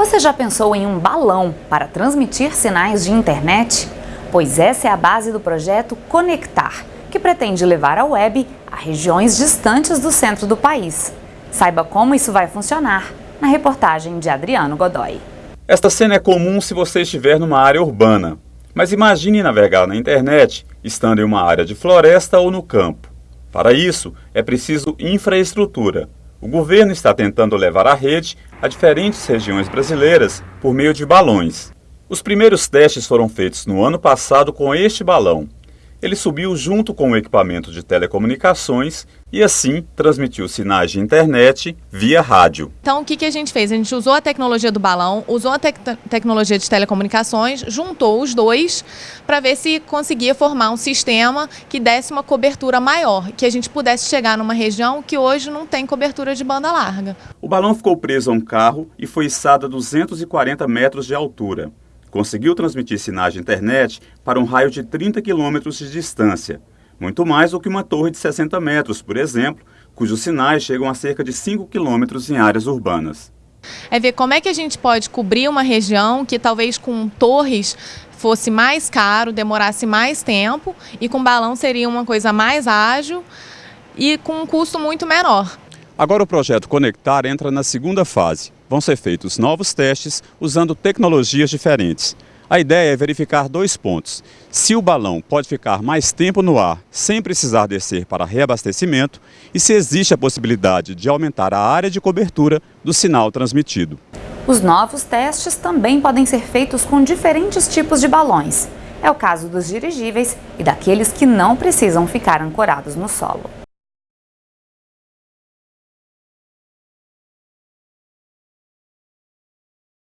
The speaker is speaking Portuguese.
Você já pensou em um balão para transmitir sinais de internet? Pois essa é a base do projeto Conectar, que pretende levar a web a regiões distantes do centro do país. Saiba como isso vai funcionar na reportagem de Adriano Godoy. Esta cena é comum se você estiver numa área urbana, mas imagine navegar na internet estando em uma área de floresta ou no campo. Para isso, é preciso infraestrutura. O governo está tentando levar a rede a diferentes regiões brasileiras por meio de balões. Os primeiros testes foram feitos no ano passado com este balão, ele subiu junto com o equipamento de telecomunicações e assim transmitiu sinais de internet via rádio. Então o que, que a gente fez? A gente usou a tecnologia do balão, usou a te tecnologia de telecomunicações, juntou os dois para ver se conseguia formar um sistema que desse uma cobertura maior, que a gente pudesse chegar numa região que hoje não tem cobertura de banda larga. O balão ficou preso a um carro e foi içado a 240 metros de altura conseguiu transmitir sinais de internet para um raio de 30 quilômetros de distância, muito mais do que uma torre de 60 metros, por exemplo, cujos sinais chegam a cerca de 5 quilômetros em áreas urbanas. É ver como é que a gente pode cobrir uma região que talvez com torres fosse mais caro, demorasse mais tempo e com balão seria uma coisa mais ágil e com um custo muito menor. Agora o projeto Conectar entra na segunda fase. Vão ser feitos novos testes usando tecnologias diferentes. A ideia é verificar dois pontos. Se o balão pode ficar mais tempo no ar sem precisar descer para reabastecimento e se existe a possibilidade de aumentar a área de cobertura do sinal transmitido. Os novos testes também podem ser feitos com diferentes tipos de balões. É o caso dos dirigíveis e daqueles que não precisam ficar ancorados no solo.